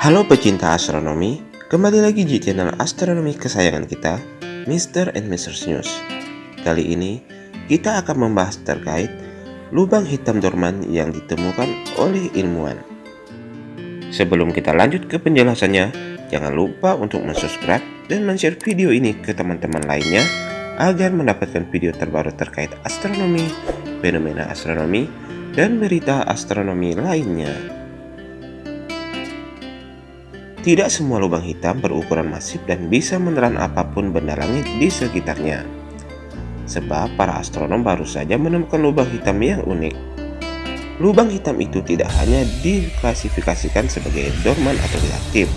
Halo pecinta astronomi, kembali lagi di channel astronomi kesayangan kita, Mr. and Mrs. News. Kali ini, kita akan membahas terkait lubang hitam dorman yang ditemukan oleh ilmuwan. Sebelum kita lanjut ke penjelasannya, jangan lupa untuk subscribe dan share video ini ke teman-teman lainnya agar mendapatkan video terbaru terkait astronomi, fenomena astronomi, dan berita astronomi lainnya. Tidak semua lubang hitam berukuran masif dan bisa menelan apa pun benda langit di sekitarnya. Sebab para astronom baru saja menemukan lubang hitam yang unik. Lubang hitam itu tidak hanya diklasifikasikan sebagai dorman atau reaktif,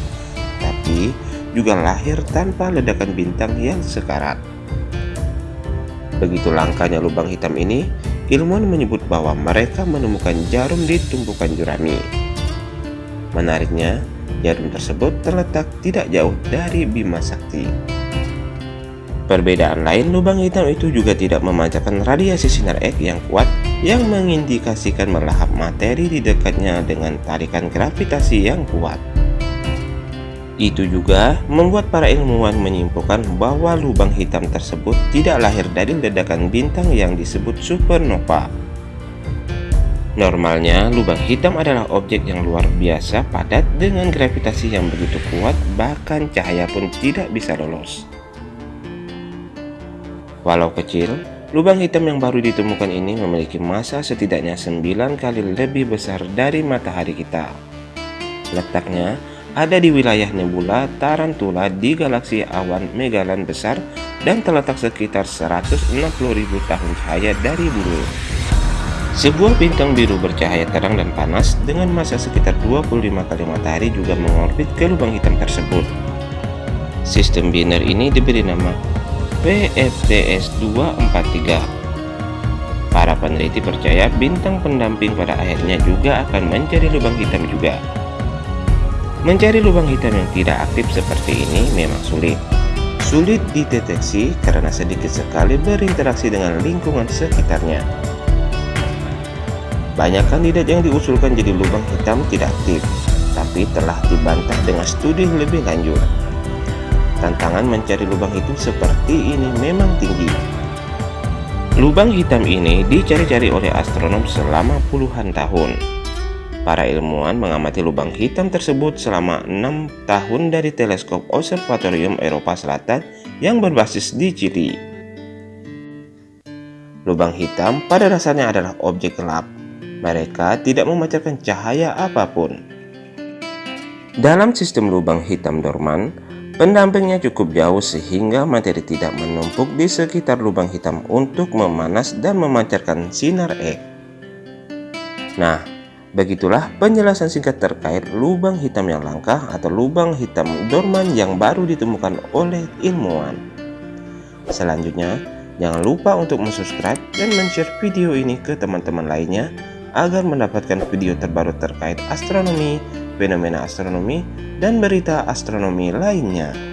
tapi juga lahir tanpa ledakan bintang yang sekarat. Begitu langkanya lubang hitam ini, ilmuwan menyebut bahwa mereka menemukan jarum di tumpukan jurami. Menariknya, Jarum tersebut terletak tidak jauh dari Bima Sakti. Perbedaan lain, lubang hitam itu juga tidak memancarkan radiasi sinar X yang kuat yang mengindikasikan melahap materi di dekatnya dengan tarikan gravitasi yang kuat. Itu juga membuat para ilmuwan menyimpulkan bahwa lubang hitam tersebut tidak lahir dari ledakan bintang yang disebut supernova. Normalnya, lubang hitam adalah objek yang luar biasa padat dengan gravitasi yang begitu kuat, bahkan cahaya pun tidak bisa lolos. Walau kecil, lubang hitam yang baru ditemukan ini memiliki massa setidaknya 9 kali lebih besar dari matahari kita. Letaknya ada di wilayah nebula Tarantula di galaksi awan Megalan besar dan terletak sekitar 160.000 tahun cahaya dari bumi. Sebuah bintang biru bercahaya terang dan panas dengan massa sekitar 25 kali matahari juga mengorbit ke lubang hitam tersebut. Sistem biner ini diberi nama PFTS 243. Para peneliti percaya bintang pendamping pada akhirnya juga akan mencari lubang hitam juga. Mencari lubang hitam yang tidak aktif seperti ini memang sulit. Sulit dideteksi karena sedikit sekali berinteraksi dengan lingkungan sekitarnya. Banyak kandidat yang diusulkan jadi lubang hitam tidak aktif, tapi telah dibantah dengan studi lebih lanjut. Tantangan mencari lubang hitam seperti ini memang tinggi. Lubang hitam ini dicari-cari oleh astronom selama puluhan tahun. Para ilmuwan mengamati lubang hitam tersebut selama enam tahun dari teleskop Observatorium Eropa Selatan yang berbasis di Chili. Lubang hitam pada dasarnya adalah objek gelap mereka tidak memancarkan cahaya apa pun. Dalam sistem lubang hitam dorman, pendampingnya cukup jauh sehingga materi tidak menumpuk di sekitar lubang hitam untuk memanas dan memancarkan sinar X. Nah, begitulah penjelasan singkat terkait lubang hitam yang langka atau lubang hitam dorman yang baru ditemukan oleh ilmuwan. Selanjutnya, jangan lupa untuk subscribe dan share video ini ke teman-teman lainnya agar mendapatkan video terbaru terkait astronomi, fenomena astronomi, dan berita astronomi lainnya.